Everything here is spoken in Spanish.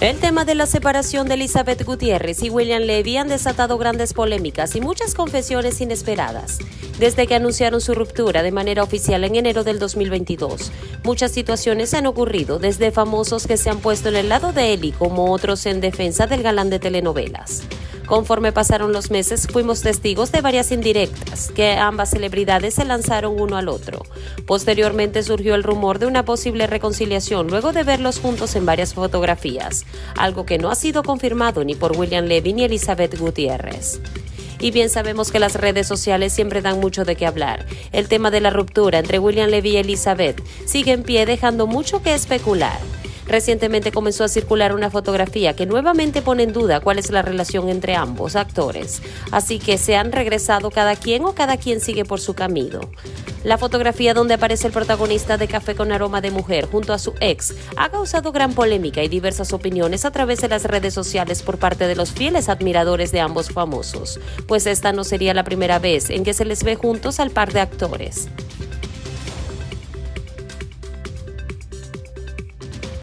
El tema de la separación de Elizabeth Gutiérrez y William Levy han desatado grandes polémicas y muchas confesiones inesperadas. Desde que anunciaron su ruptura de manera oficial en enero del 2022, muchas situaciones han ocurrido, desde famosos que se han puesto en el lado de Eli como otros en defensa del galán de telenovelas. Conforme pasaron los meses, fuimos testigos de varias indirectas que ambas celebridades se lanzaron uno al otro. Posteriormente surgió el rumor de una posible reconciliación luego de verlos juntos en varias fotografías, algo que no ha sido confirmado ni por William Levy ni Elizabeth Gutiérrez. Y bien sabemos que las redes sociales siempre dan mucho de qué hablar. El tema de la ruptura entre William Levy y Elizabeth sigue en pie dejando mucho que especular. Recientemente comenzó a circular una fotografía que nuevamente pone en duda cuál es la relación entre ambos actores, así que se han regresado cada quien o cada quien sigue por su camino. La fotografía donde aparece el protagonista de Café con aroma de mujer junto a su ex ha causado gran polémica y diversas opiniones a través de las redes sociales por parte de los fieles admiradores de ambos famosos, pues esta no sería la primera vez en que se les ve juntos al par de actores.